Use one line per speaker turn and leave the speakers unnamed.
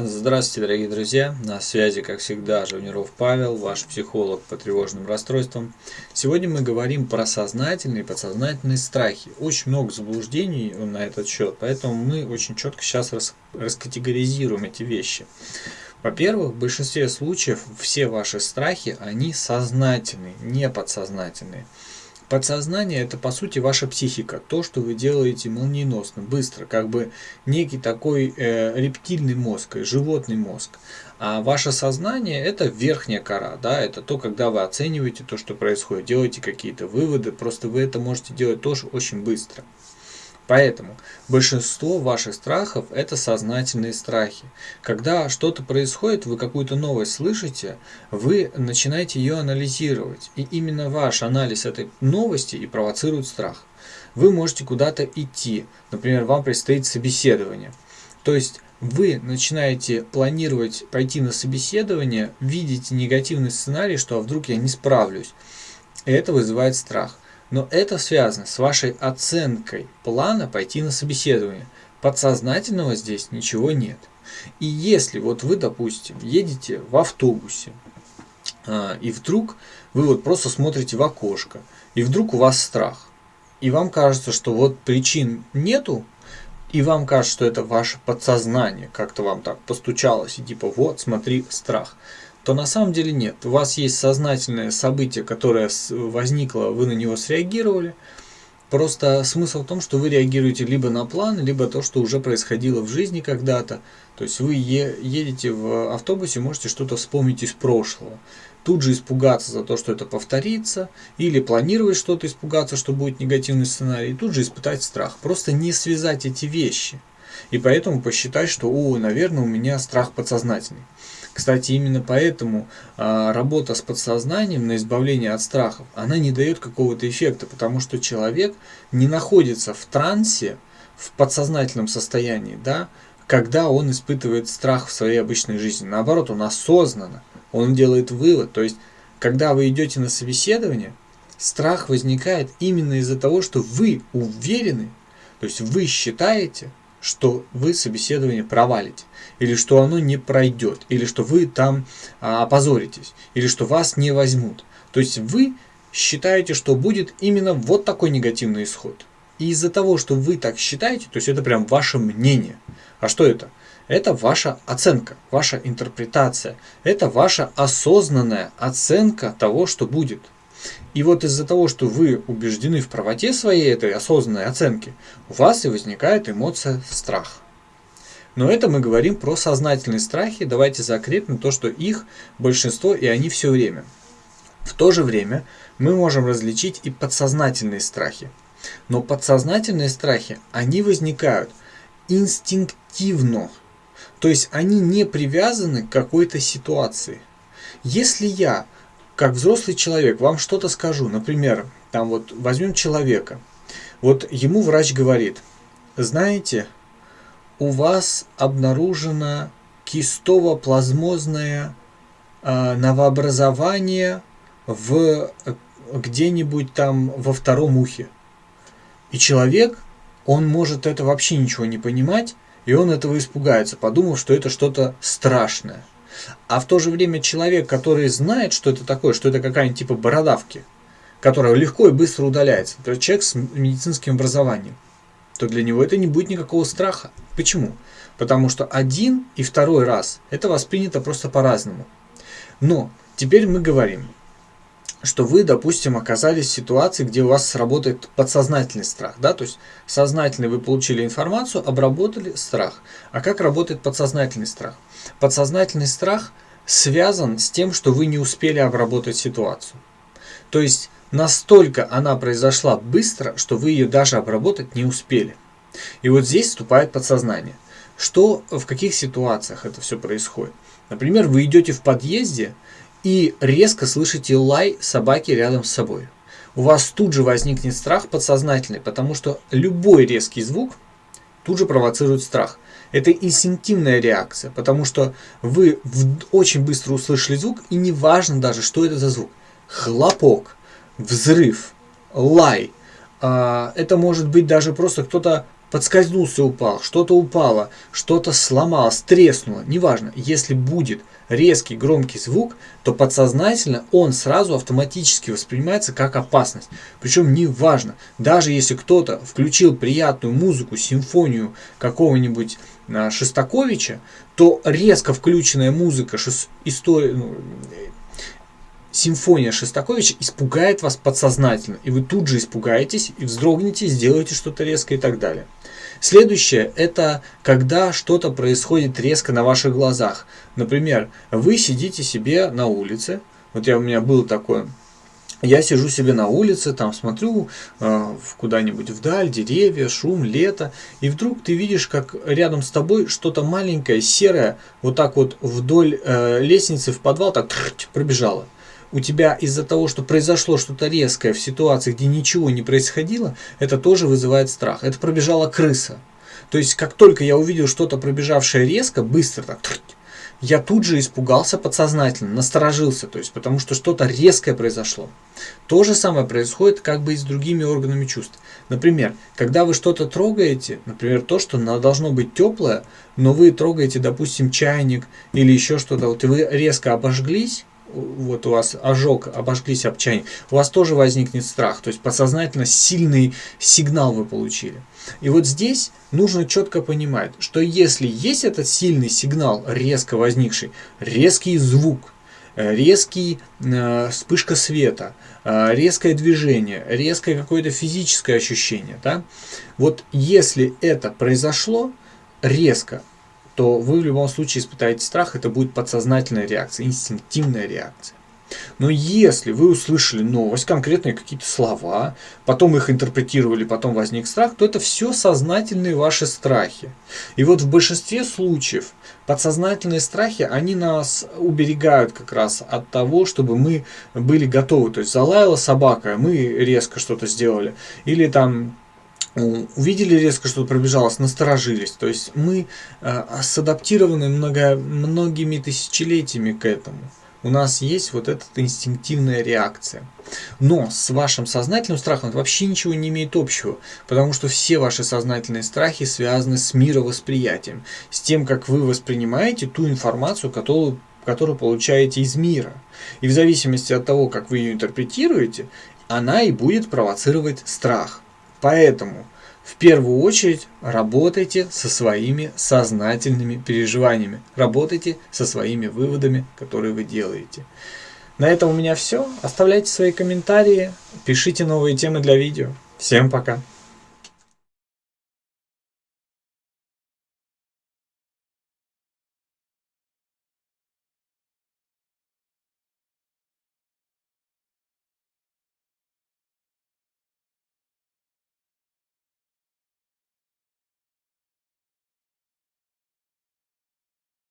Здравствуйте, дорогие друзья! На связи, как всегда, Живниров Павел, ваш психолог по тревожным расстройствам. Сегодня мы говорим про сознательные и подсознательные страхи. Очень много заблуждений на этот счет, поэтому мы очень четко сейчас рас раскатегоризируем эти вещи. Во-первых, в большинстве случаев все ваши страхи, они сознательные, не подсознательные. Подсознание это по сути ваша психика, то, что вы делаете молниеносно, быстро, как бы некий такой э, рептильный мозг, животный мозг. А ваше сознание это верхняя кора, да, это то, когда вы оцениваете то, что происходит, делаете какие-то выводы, просто вы это можете делать тоже очень быстро. Поэтому большинство ваших страхов – это сознательные страхи. Когда что-то происходит, вы какую-то новость слышите, вы начинаете ее анализировать. И именно ваш анализ этой новости и провоцирует страх. Вы можете куда-то идти, например, вам предстоит собеседование. То есть вы начинаете планировать пойти на собеседование, видите негативный сценарий, что а вдруг я не справлюсь. И это вызывает страх. Но это связано с вашей оценкой плана пойти на собеседование. Подсознательного здесь ничего нет. И если вот вы, допустим, едете в автобусе, а, и вдруг вы вот просто смотрите в окошко, и вдруг у вас страх, и вам кажется, что вот причин нету, и вам кажется, что это ваше подсознание как-то вам так постучалось, и типа вот, смотри, страх то на самом деле нет. У вас есть сознательное событие, которое возникло, вы на него среагировали. Просто смысл в том, что вы реагируете либо на план, либо то, что уже происходило в жизни когда-то. То есть вы едете в автобусе, можете что-то вспомнить из прошлого. Тут же испугаться за то, что это повторится, или планировать что-то испугаться, что будет негативный сценарий, и тут же испытать страх. Просто не связать эти вещи. И поэтому посчитать, что, о, наверное, у меня страх подсознательный. Кстати, именно поэтому а, работа с подсознанием на избавление от страхов, она не дает какого-то эффекта, потому что человек не находится в трансе, в подсознательном состоянии, да, когда он испытывает страх в своей обычной жизни. Наоборот, он осознанно, он делает вывод. То есть, когда вы идете на собеседование, страх возникает именно из-за того, что вы уверены, то есть вы считаете, что вы собеседование провалите, или что оно не пройдет, или что вы там а, опозоритесь, или что вас не возьмут. То есть вы считаете, что будет именно вот такой негативный исход. И из-за того, что вы так считаете, то есть это прям ваше мнение. А что это? Это ваша оценка, ваша интерпретация. Это ваша осознанная оценка того, что будет. И вот из-за того, что вы убеждены в правоте своей этой осознанной оценки, у вас и возникает эмоция страх. Но это мы говорим про сознательные страхи. Давайте закрепим то, что их большинство и они все время. В то же время мы можем различить и подсознательные страхи. Но подсознательные страхи, они возникают инстинктивно. То есть они не привязаны к какой-то ситуации. Если я как взрослый человек вам что-то скажу, например, там вот возьмем человека, вот ему врач говорит, знаете, у вас обнаружено кистово-плазмозное э, новообразование в где-нибудь там во втором ухе. И человек, он может это вообще ничего не понимать, и он этого испугается, подумав, что это что-то страшное. А в то же время человек, который знает, что это такое, что это какая-нибудь типа бородавки, которая легко и быстро удаляется, то человек с медицинским образованием, то для него это не будет никакого страха. Почему? Потому что один и второй раз это воспринято просто по-разному. Но теперь мы говорим, что вы, допустим, оказались в ситуации, где у вас сработает подсознательный страх. Да? То есть сознательно вы получили информацию, обработали страх. А как работает подсознательный страх? Подсознательный страх связан с тем, что вы не успели обработать ситуацию. То есть настолько она произошла быстро, что вы ее даже обработать не успели. И вот здесь вступает подсознание. Что в каких ситуациях это все происходит? Например, вы идете в подъезде, и резко слышите лай собаки рядом с собой. У вас тут же возникнет страх подсознательный, потому что любой резкий звук тут же провоцирует страх. Это инстинктивная реакция, потому что вы очень быстро услышали звук, и не важно даже, что это за звук. Хлопок, взрыв, лай. А, это может быть даже просто кто-то подскользнулся, упал, что-то упало, что-то сломалось, треснуло, неважно. Если будет резкий громкий звук, то подсознательно он сразу автоматически воспринимается как опасность. Причем неважно, даже если кто-то включил приятную музыку, симфонию какого-нибудь а, Шестаковича, то резко включенная музыка, шест... история, ну, симфония Шестаковича испугает вас подсознательно, и вы тут же испугаетесь и вздрогнете, сделаете что-то резкое и так далее. Следующее – это когда что-то происходит резко на ваших глазах. Например, вы сидите себе на улице, вот я, у меня был такое, я сижу себе на улице, там смотрю э, куда-нибудь вдаль, деревья, шум, лето, и вдруг ты видишь, как рядом с тобой что-то маленькое, серое, вот так вот вдоль э, лестницы в подвал так пробежало у тебя из-за того, что произошло что-то резкое в ситуации, где ничего не происходило, это тоже вызывает страх. Это пробежала крыса. То есть, как только я увидел что-то пробежавшее резко, быстро так, я тут же испугался подсознательно, насторожился, то есть потому что что-то резкое произошло. То же самое происходит как бы и с другими органами чувств. Например, когда вы что-то трогаете, например, то, что должно быть теплое, но вы трогаете, допустим, чайник или еще что-то, вот и вы резко обожглись, вот у вас ожог, обожглись об чайник, у вас тоже возникнет страх. То есть подсознательно сильный сигнал вы получили. И вот здесь нужно четко понимать, что если есть этот сильный сигнал, резко возникший, резкий звук, э, резкий э, вспышка света, э, резкое движение, резкое какое-то физическое ощущение, да? вот если это произошло резко, то вы в любом случае испытаете страх, это будет подсознательная реакция, инстинктивная реакция. Но если вы услышали новость, конкретные какие-то слова, потом их интерпретировали, потом возник страх, то это все сознательные ваши страхи. И вот в большинстве случаев подсознательные страхи, они нас уберегают как раз от того, чтобы мы были готовы. То есть залаяла собака, мы резко что-то сделали. Или там увидели резко, что пробежалось, насторожились. То есть мы э, садаптированы много, многими тысячелетиями к этому. У нас есть вот эта инстинктивная реакция. Но с вашим сознательным страхом это вообще ничего не имеет общего, потому что все ваши сознательные страхи связаны с мировосприятием, с тем, как вы воспринимаете ту информацию, которую, которую получаете из мира. И в зависимости от того, как вы ее интерпретируете, она и будет провоцировать страх. Поэтому в первую очередь работайте со своими сознательными переживаниями, работайте со своими выводами, которые вы делаете. На этом у меня все. Оставляйте свои комментарии, пишите новые темы для видео. Всем пока!